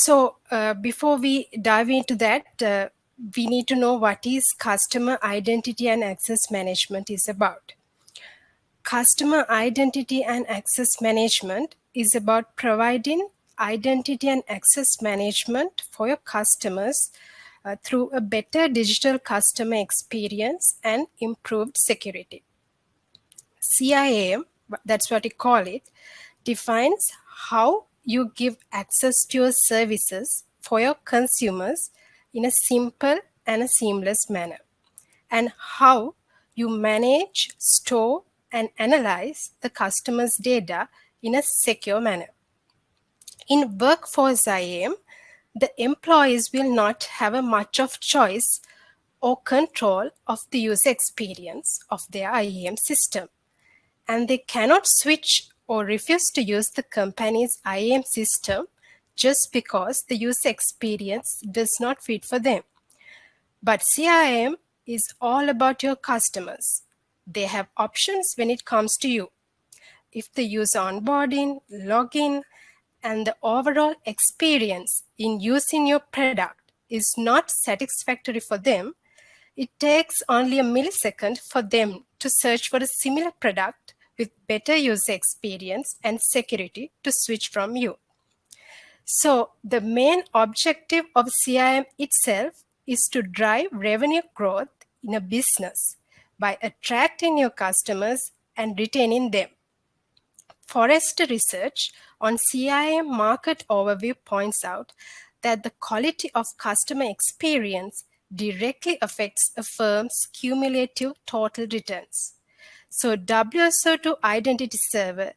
So uh, before we dive into that, uh, we need to know what is customer identity and access management is about. Customer identity and access management is about providing identity and access management for your customers uh, through a better digital customer experience and improved security. CIAM, that's what we call it, defines how you give access to your services for your consumers in a simple and a seamless manner, and how you manage, store, and analyze the customer's data in a secure manner. In Workforce IAM, the employees will not have a much of choice or control of the user experience of their IAM system. And they cannot switch or refuse to use the company's IAM system just because the user experience does not fit for them. But CIAM is all about your customers. They have options when it comes to you. If the user onboarding, login, and the overall experience in using your product is not satisfactory for them, it takes only a millisecond for them to search for a similar product with better user experience and security to switch from you. So the main objective of CIAM itself is to drive revenue growth in a business by attracting your customers and retaining them. Forrester research on CIAM market overview points out that the quality of customer experience directly affects a firm's cumulative total returns. So WSO2 Identity Server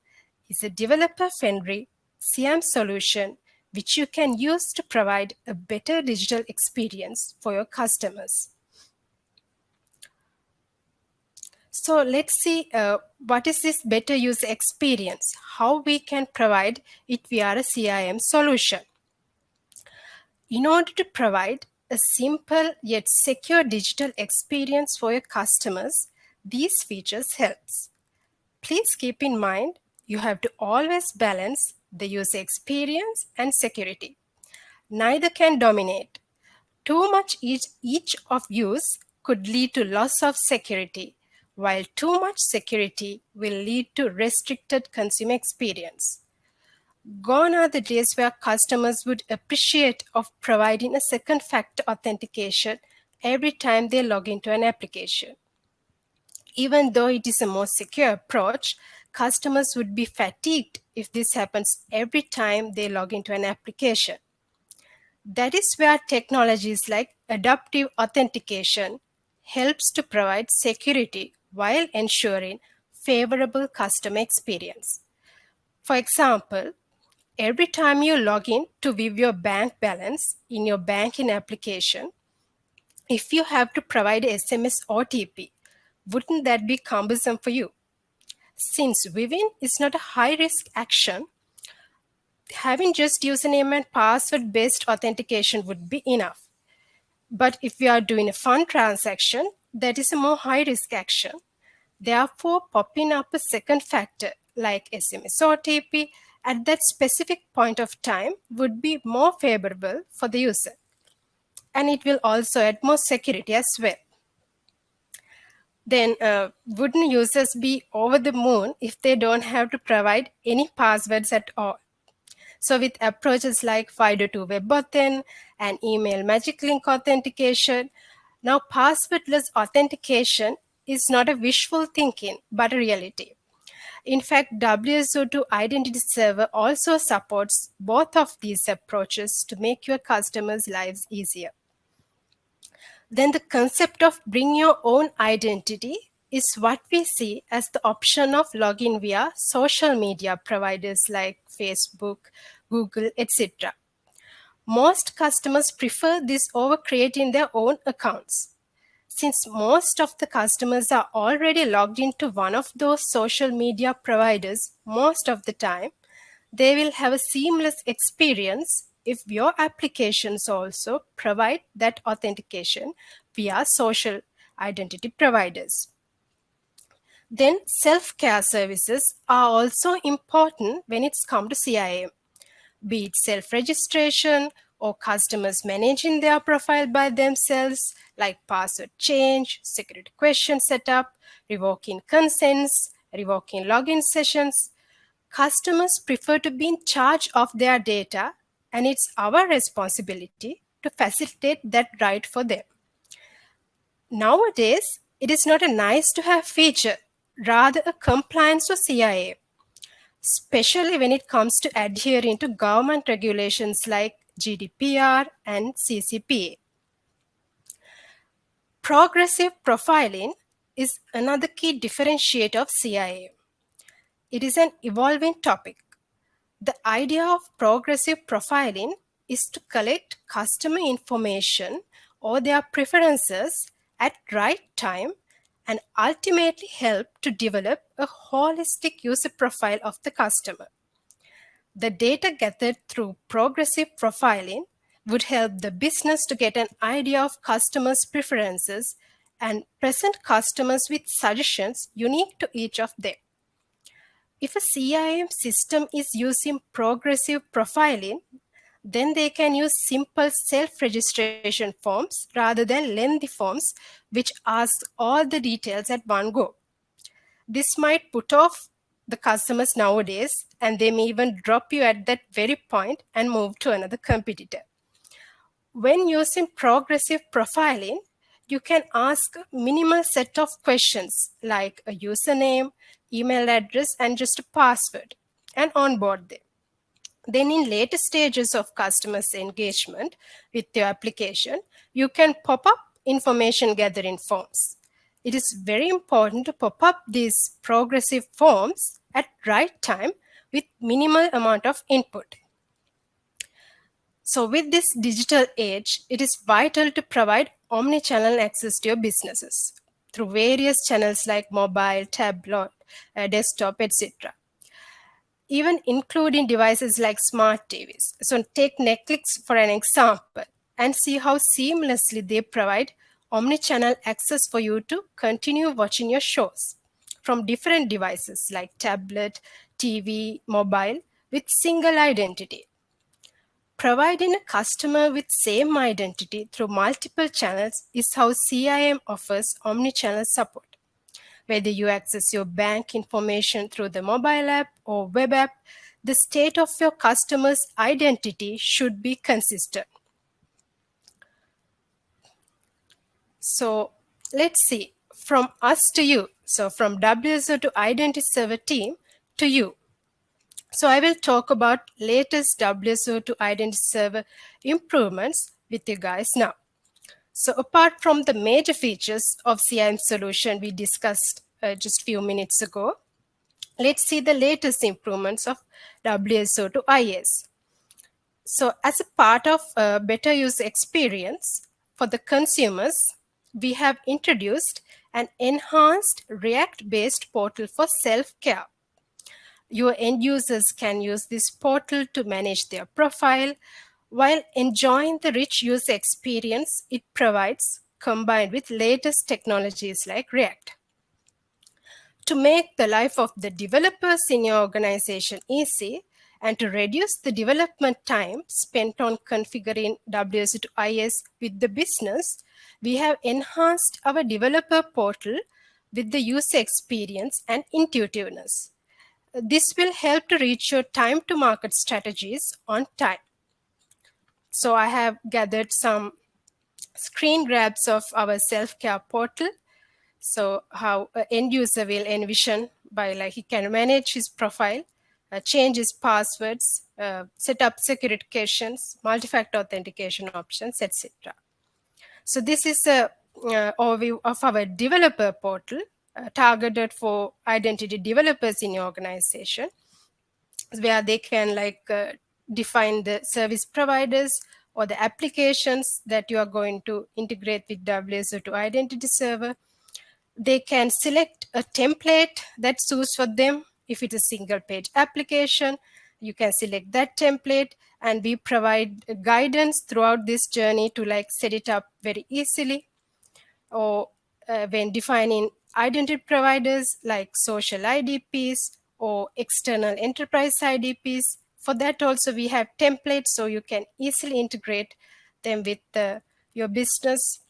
is a developer-friendly CIAM solution which you can use to provide a better digital experience for your customers. So let's see uh, what is this better user experience, how we can provide it via a CIAM solution. In order to provide a simple yet secure digital experience for your customers, these features helps. Please keep in mind, you have to always balance the user experience and security. Neither can dominate. Too much each, each of use could lead to loss of security, while too much security will lead to restricted consumer experience. Gone are the days where customers would appreciate of providing a second factor authentication every time they log into an application. Even though it is a more secure approach, customers would be fatigued if this happens every time they log into an application. That is where technologies like adaptive authentication helps to provide security while ensuring favorable customer experience. For example, every time you log in to view your bank balance in your banking application, if you have to provide SMS OTP, wouldn't that be cumbersome for you? Since viewing is not a high-risk action, having just username and password based authentication would be enough. But if we are doing a fund transaction, that is a more high risk action. Therefore, popping up a second factor like SMS OTP at that specific point of time would be more favorable for the user. And it will also add more security as well then uh, wouldn't users be over the moon if they don't have to provide any passwords at all? So with approaches like FIDO2 WebAuthn and email magic link authentication, now passwordless authentication is not a wishful thinking, but a reality. In fact, WSO2 Identity Server also supports both of these approaches to make your customers' lives easier then the concept of bring your own identity is what we see as the option of login via social media providers like Facebook, Google, etc. Most customers prefer this over creating their own accounts. Since most of the customers are already logged into one of those social media providers most of the time, they will have a seamless experience if your applications also provide that authentication via social identity providers. Then self-care services are also important when it's come to CIAM, be it self-registration or customers managing their profile by themselves, like password change, security question setup, revoking consents, revoking login sessions. Customers prefer to be in charge of their data, and it's our responsibility to facilitate that right for them. Nowadays, it is not a nice to have feature, rather a compliance to CIAM, especially when it comes to adhering to government regulations like GDPR and CCPA. Progressive profiling is another key differentiator of CIAM. It is an evolving topic. The idea of progressive profiling is to collect customer information or their preferences at right time and ultimately help to develop a holistic user profile of the customer. The data gathered through progressive profiling would help the business to get an idea of customers' preferences and present customers with suggestions unique to each of them. If a CIAM system is using progressive profiling, then they can use simple self-registration forms rather than lengthy forms which ask all the details at one go. This might put off the customers nowadays and they may even drop you at that very point and move to another competitor. When using progressive profiling, you can ask a minimal set of questions like a username, email address, and just a password and onboard them. Then in later stages of customers engagement with your application, you can pop up information gathering forms. It is very important to pop up these progressive forms at right time with minimal amount of input. So with this digital age, it is vital to provide omni-channel access to your businesses through various channels like mobile, tablet, uh, desktop, etc even including devices like smart TVs. So take Netflix for an example and see how seamlessly they provide omni-channel access for you to continue watching your shows from different devices like tablet, TV, mobile with single identity. Providing a customer with same identity through multiple channels is how CIAM offers omni-channel support whether you access your bank information through the mobile app or web app, the state of your customer's identity should be consistent. So let's see, from us to you. So from WSO2 Identity Server team to you. So I will talk about latest WSO2 Identity Server improvements with you guys now. So apart from the major features of CIAM solution we discussed uh, just few minutes ago, let's see the latest improvements of WSO2 IS. So as a part of a better user experience for the consumers, we have introduced an enhanced React-based portal for self-care. Your end users can use this portal to manage their profile, while enjoying the rich user experience it provides combined with latest technologies like React. To make the life of the developers in your organization easy and to reduce the development time spent on configuring WSO2 IS with the business, we have enhanced our developer portal with the user experience and intuitiveness. This will help to reach your time to market strategies on time. So I have gathered some screen grabs of our self-care portal. So how an end user will envision by like he can manage his profile, uh, change his passwords, uh, set up security questions, multi-factor authentication options, etc. So this is a uh, overview of our developer portal targeted for identity developers in your organization where they can like uh, define the service providers or the applications that you are going to integrate with WSO2 identity server. They can select a template that suits for them. If it's a single page application, you can select that template and we provide guidance throughout this journey to like set it up very easily. Or uh, when defining identity providers like social IDPs or external enterprise IDPs, For that also we have templates so you can easily integrate them with uh, your business.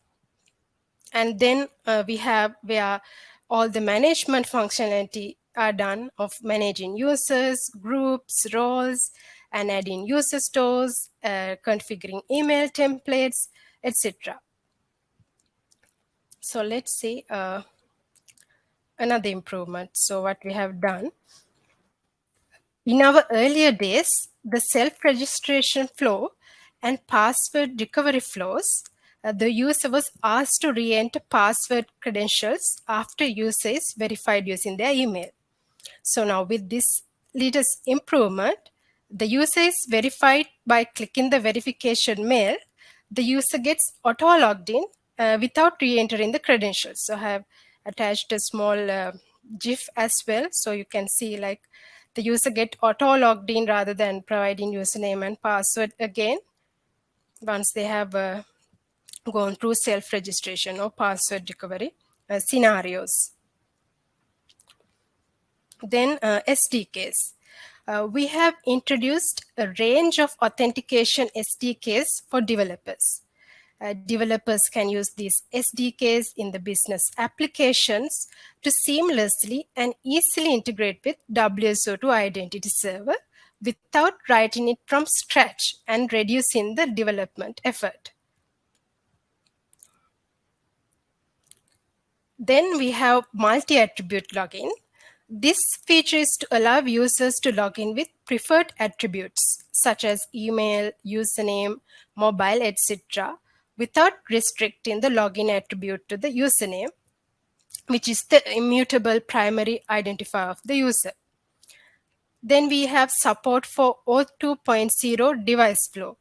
And then uh, we have where all the management functionality are done of managing users, groups, roles, and adding user stores, uh, configuring email templates, etc. So let's see uh, another improvement. So what we have done. In our earlier days, the self-registration flow and password recovery flows, uh, the user was asked to re-enter password credentials after user is verified using their email. So now with this latest improvement, the user is verified by clicking the verification mail. The user gets auto logged in uh, without re-entering the credentials. So I have attached a small uh, GIF as well. So you can see like the user get auto logged in rather than providing username and password again once they have uh, gone through self-registration or password recovery uh, scenarios. Then uh, SDKs. Uh, we have introduced a range of authentication SDKs for developers. Uh, developers can use these SDKs in the business applications to seamlessly and easily integrate with WSO2 Identity Server without writing it from scratch and reducing the development effort. Then we have multi-attribute login. This feature is to allow users to log in with preferred attributes such as email, username, mobile, etc. without restricting the login attribute to the username, which is the immutable primary identifier of the user. Then we have support for OAuth 2.0 device flow.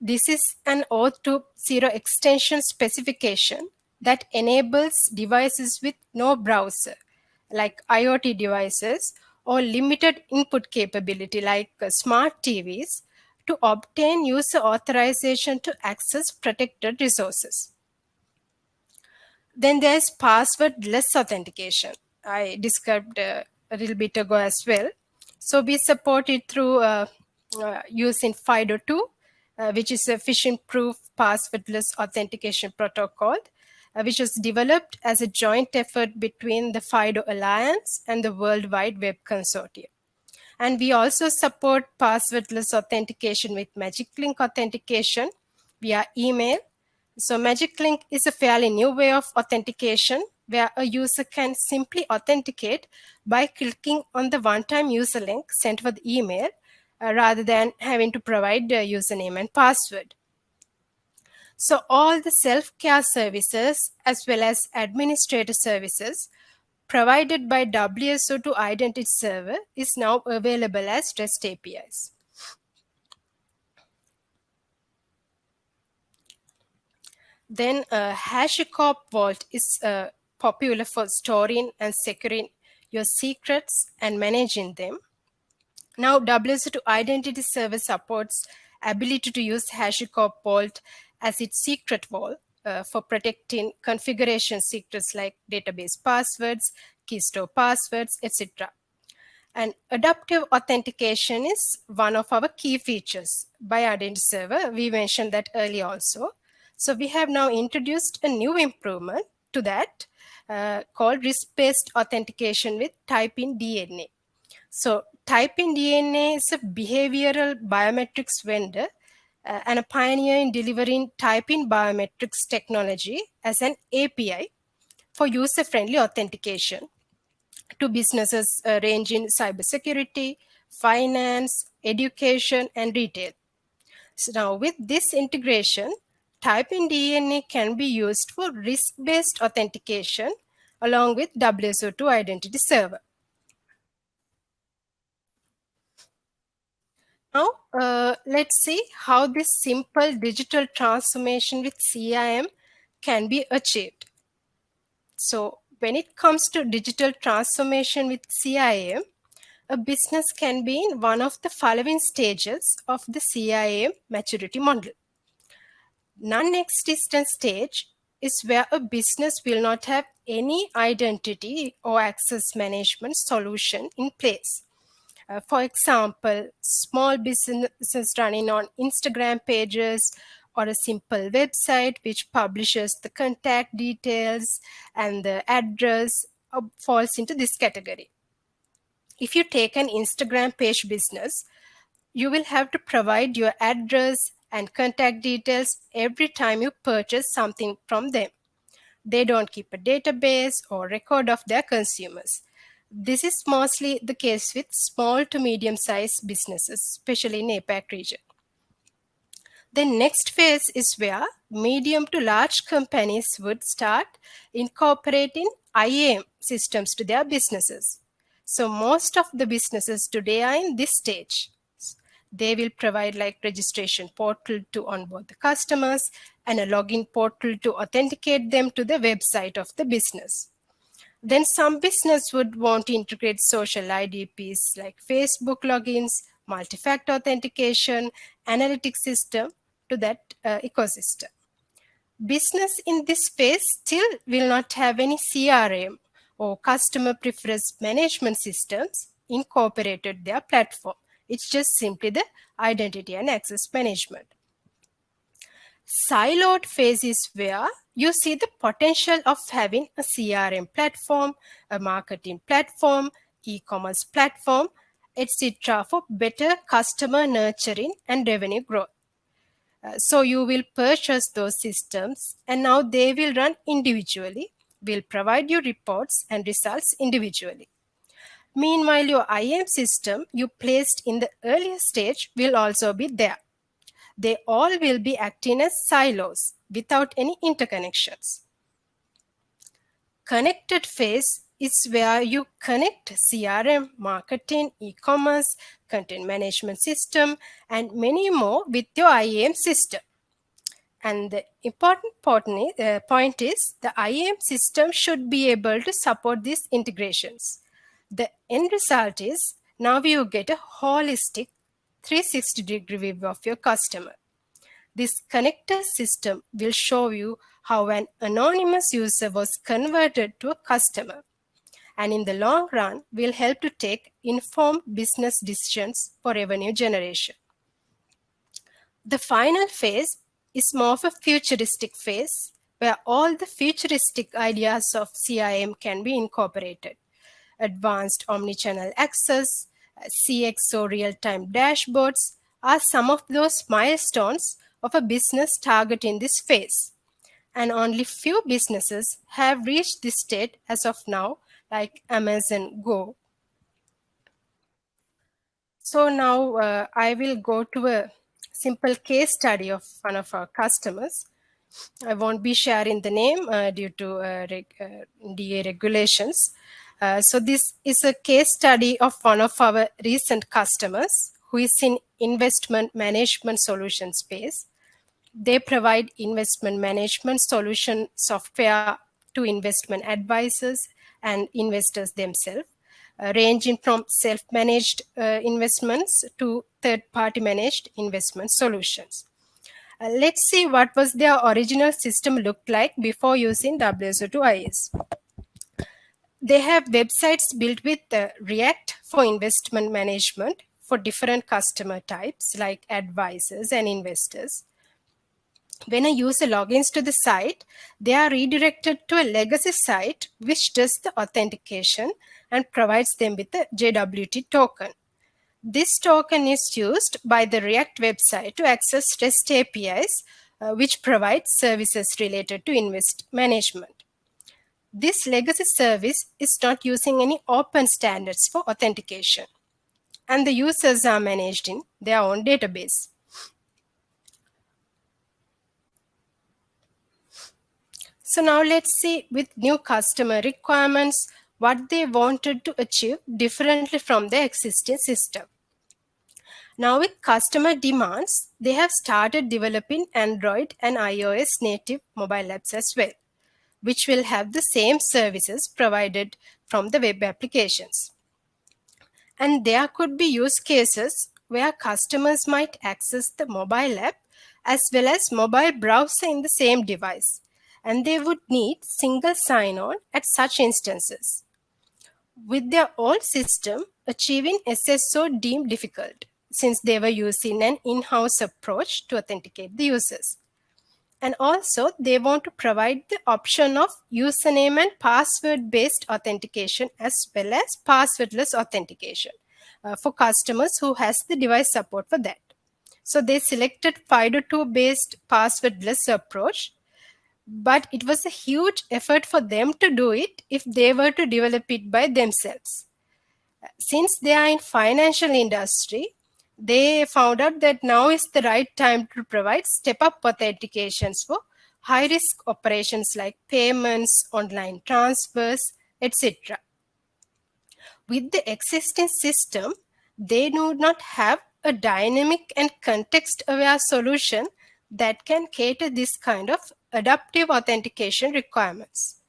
This is an OAuth 2.0 extension specification that enables devices with no browser like IoT devices or limited input capability like uh, smart TVs to obtain user authorization to access protected resources. Then there's passwordless authentication. I described uh, a little bit ago as well. So we support it through uh, uh, using FIDO2, uh, which is a phishing-proof passwordless authentication protocol uh, which was developed as a joint effort between the FIDO Alliance and the World Wide Web Consortium. And we also support passwordless authentication with Magic Link authentication via email. So Magic Link is a fairly new way of authentication where a user can simply authenticate by clicking on the one-time user link sent with email uh, rather than having to provide the username and password. So all the self-care services as well as administrator services provided by WSO2 Identity Server is now available as REST APIs. Then uh, HashiCorp Vault is uh, popular for storing and securing your secrets and managing them. Now WSO2 Identity Server supports ability to use HashiCorp Vault as its secret vault uh, for protecting configuration secrets like database passwords, key store passwords, etc. And adaptive authentication is one of our key features by Identity Server. We mentioned that earlier also. So we have now introduced a new improvement to that uh, called risk-based authentication with TypingDNA. So TypingDNA is a behavioral biometrics vendor uh, and a pioneer in delivering typing biometrics technology as an API for user-friendly authentication to businesses uh, range in cybersecurity, finance, education, and retail. So now with this integration, TypingDNA can be used for risk-based authentication along with WSO2 Identity Server. Now, uh, let's see how this simple digital transformation with CIAM can be achieved. So when it comes to digital transformation with CIAM, a business can be in one of the following stages of the CIAM maturity model. Non-existent stage is where a business will not have any identity or access management solution in place Uh, for example, small businesses running on Instagram pages or a simple website which publishes the contact details and the address uh, falls into this category. If you take an Instagram page business, you will have to provide your address and contact details every time you purchase something from them. They don't keep a database or record of their consumers. This is mostly the case with small to medium sized businesses, especially in APAC region. The next phase is where medium to large companies would start incorporating IAM systems to their businesses. So most of the businesses today are in this stage. They will provide like registration portal to onboard the customers and a login portal to authenticate them to the website of the business. Then some business would want to integrate social IDPs like Facebook logins, multi-factor authentication, analytics system to that uh, ecosystem. Business in this space still will not have any CRM or customer preference management systems incorporated their platform. It's just simply the identity and access management. Siloed phase is where you see the potential of having a CRM platform, a marketing platform, e-commerce platform, etc. for better customer nurturing and revenue growth. Uh, so you will purchase those systems and now they will run individually, will provide you reports and results individually. Meanwhile, your IAM system you placed in the earlier stage will also be there. They all will be acting as silos without any interconnections. Connected phase is where you connect CRM, marketing, e-commerce, content management system, and many more with your IAM system. And the important uh, point is the IAM system should be able to support these integrations the end result is now you get a holistic 360 degree view of your customer. This connector system will show you how an anonymous user was converted to a customer and in the long run will help to take informed business decisions for revenue generation. The final phase is more of a futuristic phase where all the futuristic ideas of CIAM can be incorporated advanced omnichannel access, CXO real-time dashboards are some of those milestones of a business target in this phase. And only few businesses have reached this state as of now, like Amazon Go. So now uh, I will go to a simple case study of one of our customers. I won't be sharing the name uh, due to uh, reg uh, DA regulations, uh, so this is a case study of one of our recent customers who is in investment management solution space. They provide investment management solution software to investment advisors and investors themselves, uh, ranging from self-managed uh, investments to third-party managed investment solutions. Uh, let's see what was their original system looked like before using WSO2 IS they have websites built with uh, React for investment management for different customer types like advisors and investors. When a user logins to the site, they are redirected to a legacy site which does the authentication and provides them with a JWT token. This token is used by the React website to access REST APIs, uh, which provide services related to invest management. This legacy service is not using any open standards for authentication, and the users are managed in their own database. So now let's see with new customer requirements, what they wanted to achieve differently from the existing system. Now with customer demands, they have started developing Android and iOS native mobile apps as well which will have the same services provided from the web applications. And there could be use cases where customers might access the mobile app as well as mobile browser in the same device, and they would need single sign-on at such instances. With their old system, achieving SSO deemed difficult since they were using an in-house approach to authenticate the users. And also they want to provide the option of username and password based authentication as well as passwordless authentication uh, for customers who has the device support for that. So they selected FIDO2 based passwordless approach, but it was a huge effort for them to do it if they were to develop it by themselves. Since they are in financial industry, they found out that now is the right time to provide step-up authentications for high-risk operations like payments, online transfers, etc. With the existing system, they do not have a dynamic and context-aware solution that can cater this kind of adaptive authentication requirements.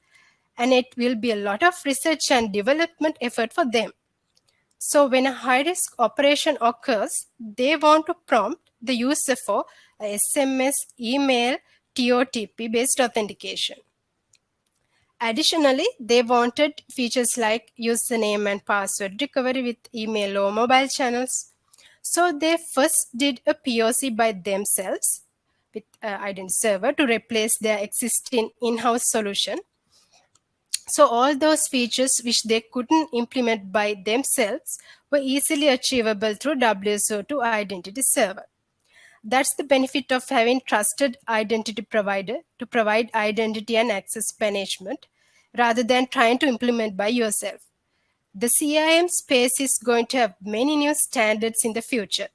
And it will be a lot of research and development effort for them. So when a high risk operation occurs, they want to prompt the user for SMS, email, TOTP based authentication. Additionally, they wanted features like username and password recovery with email or mobile channels. So they first did a POC by themselves with uh, Identity Server to replace their existing in-house solution so all those features which they couldn't implement by themselves were easily achievable through WSO2 Identity Server. That's the benefit of having trusted identity provider to provide identity and access management rather than trying to implement by yourself. The CIAM space is going to have many new standards in the future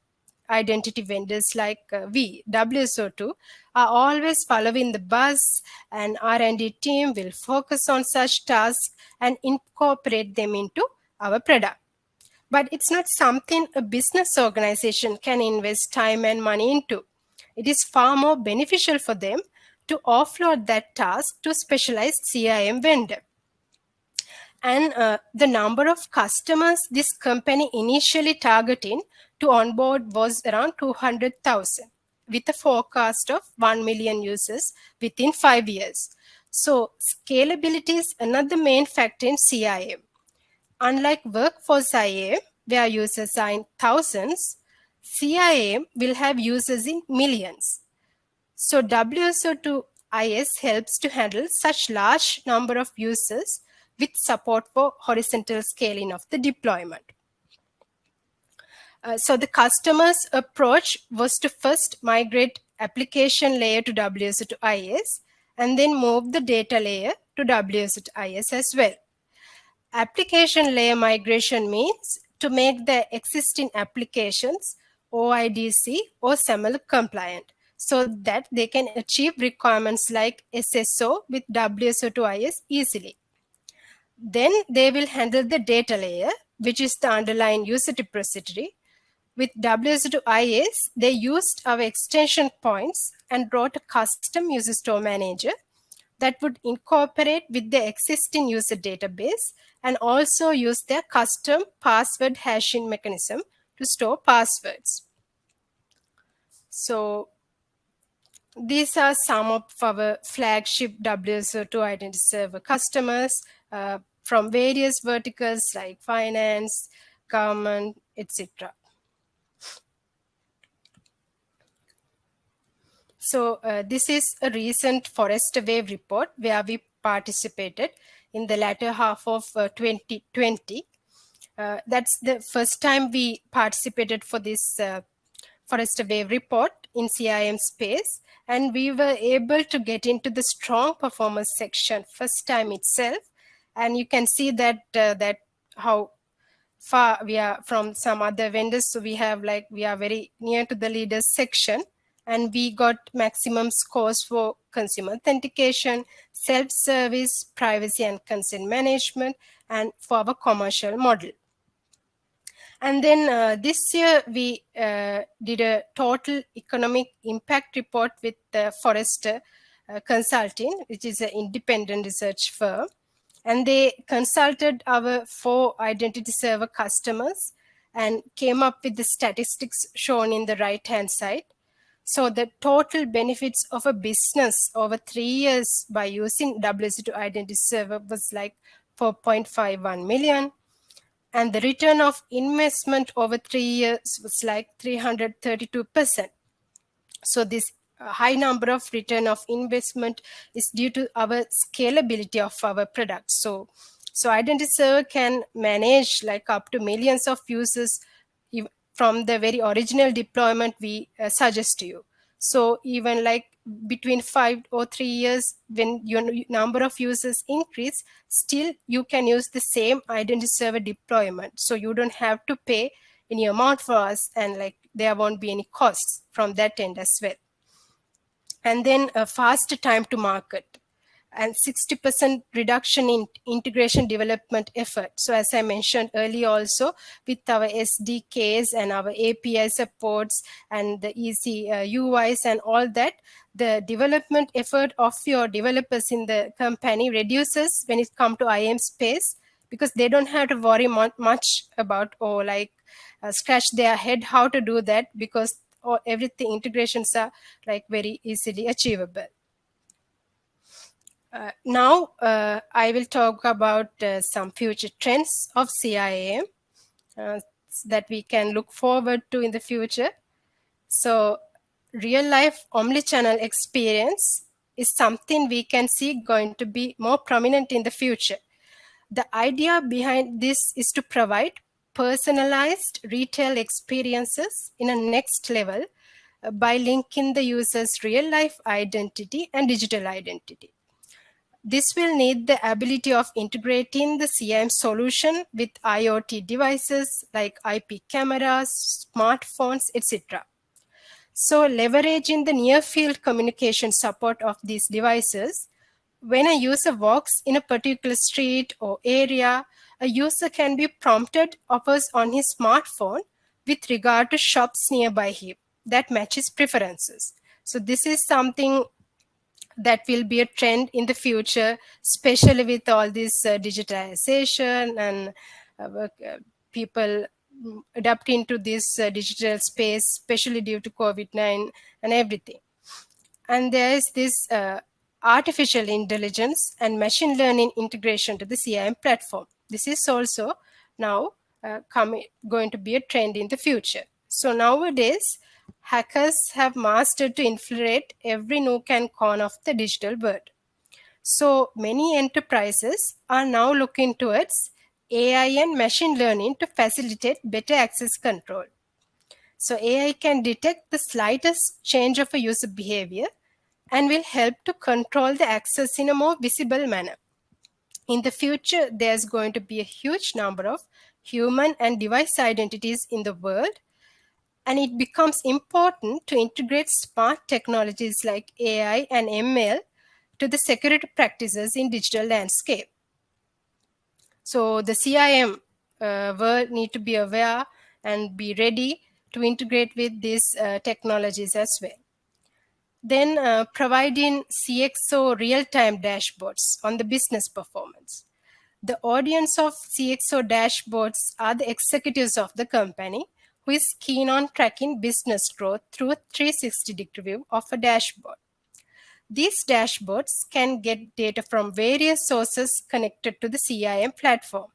identity vendors like uh, we, WSO2, are always following the buzz and R&D team will focus on such tasks and incorporate them into our product. But it's not something a business organization can invest time and money into. It is far more beneficial for them to offload that task to specialized CIAM vendor. And uh, the number of customers this company initially targeting to onboard was around 200,000 with a forecast of 1 million users within five years. So scalability is another main factor in CIAM. Unlike workforce IAM, where users are in thousands, CIAM will have users in millions. So WSO2 IS helps to handle such large number of users with support for horizontal scaling of the deployment. Uh, so the customer's approach was to first migrate application layer to WSO2 IS and then move the data layer to WSO2 IS as well. Application layer migration means to make the existing applications OIDC or SAML compliant so that they can achieve requirements like SSO with WSO2 IS easily. Then they will handle the data layer, which is the underlying user repository, with WSO2IS, they used our extension points and wrote a custom user store manager that would incorporate with the existing user database and also use their custom password hashing mechanism to store passwords. So these are some of our flagship WSO2 Identity Server customers uh, from various verticals like finance, government, etc. So uh, this is a recent Forrester Wave report where we participated in the latter half of uh, 2020. Uh, that's the first time we participated for this uh, Forrester Wave report in CIAM space. And we were able to get into the strong performance section first time itself. And you can see that uh, that how far we are from some other vendors. So we have like, we are very near to the leaders section and we got maximum scores for consumer authentication, self-service, privacy and consent management, and for our commercial model. And then uh, this year we uh, did a total economic impact report with uh, Forrester uh, Consulting, which is an independent research firm. And they consulted our four identity server customers and came up with the statistics shown in the right hand side. So the total benefits of a business over three years by using WSO2 Identity Server was like 4.51 million. and the return of investment over three years was like 332%. So this uh, high number of return of investment is due to our scalability of our products. So, so Identity Server can manage like up to millions of users from the very original deployment we uh, suggest to you. So even like between five or three years, when your number of users increase, still you can use the same identity server deployment. So you don't have to pay any amount for us and like there won't be any costs from that end as well. And then a faster time to market and 60% reduction in integration development effort. So as I mentioned earlier also, with our SDKs and our API supports and the easy uh, UIs and all that, the development effort of your developers in the company reduces when it comes to IAM space because they don't have to worry much about or like uh, scratch their head how to do that because all, everything integrations are like very easily achievable. Uh, now uh, I will talk about uh, some future trends of CIAM uh, that we can look forward to in the future. So real life omnichannel experience is something we can see going to be more prominent in the future. The idea behind this is to provide personalized retail experiences in a next level uh, by linking the user's real life identity and digital identity. This will need the ability of integrating the CIAM solution with IoT devices like IP cameras, smartphones, etc. So leveraging the near field communication support of these devices, when a user walks in a particular street or area, a user can be prompted offers on his smartphone with regard to shops nearby him that matches preferences. So this is something that will be a trend in the future, especially with all this uh, digitization and uh, uh people adapting to this uh, digital space, especially due to COVID-19 and everything. And there is this uh, artificial intelligence and machine learning integration to the CIAM platform. This is also now coming, going to be a trend in the future. So nowadays, hackers have mastered to infiltrate every nook and corner of the digital world. So many enterprises are now looking towards AI and machine learning to facilitate better access control. So AI can detect the slightest change of a user behavior and will help to control the access in a more visible manner. In the future, there's going to be a huge number of human and device identities in the world and it becomes important to integrate smart technologies like AI and ML to the security practices in digital landscape. So the CIAM uh, will need to be aware and be ready to integrate with these uh, technologies as well. Then uh, providing CXO real-time dashboards on the business performance. The audience of CXO dashboards are the executives of the company who is keen on tracking business growth through a 360 degree view of a dashboard. These dashboards can get data from various sources connected to the CIAM platform.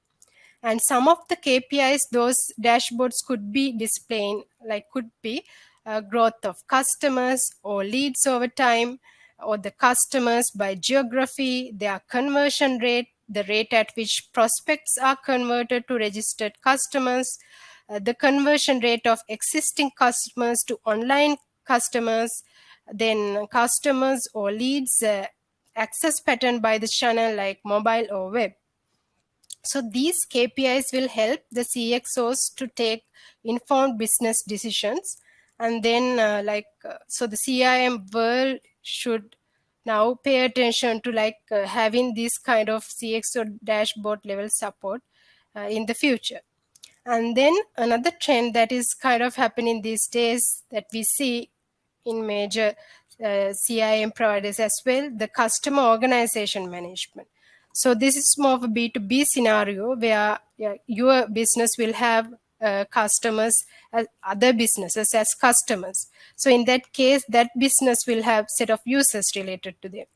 And some of the KPIs those dashboards could be displaying, like could be uh, growth of customers or leads over time, or the customers by geography, their conversion rate, the rate at which prospects are converted to registered customers, the conversion rate of existing customers to online customers, then customers or leads uh, access pattern by the channel like mobile or web. So these KPIs will help the CXOs to take informed business decisions. And then uh, like, uh, so the CIAM world should now pay attention to like uh, having this kind of CXO dashboard level support uh, in the future. And then another trend that is kind of happening these days that we see in major uh, CIAM providers as well, the customer organization management. So this is more of a B2B scenario where yeah, your business will have uh, customers as other businesses as customers. So in that case, that business will have set of users related to them.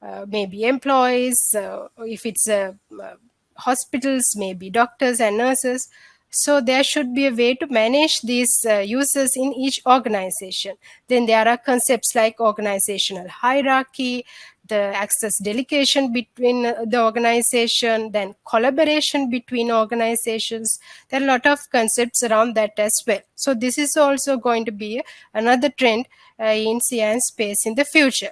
Uh, maybe employees, uh, if it's a uh, hospitals, maybe doctors and nurses. So there should be a way to manage these uh, users in each organization. Then there are concepts like organizational hierarchy, the access delegation between uh, the organization, then collaboration between organizations. There are a lot of concepts around that as well. So this is also going to be another trend uh, in CN space in the future.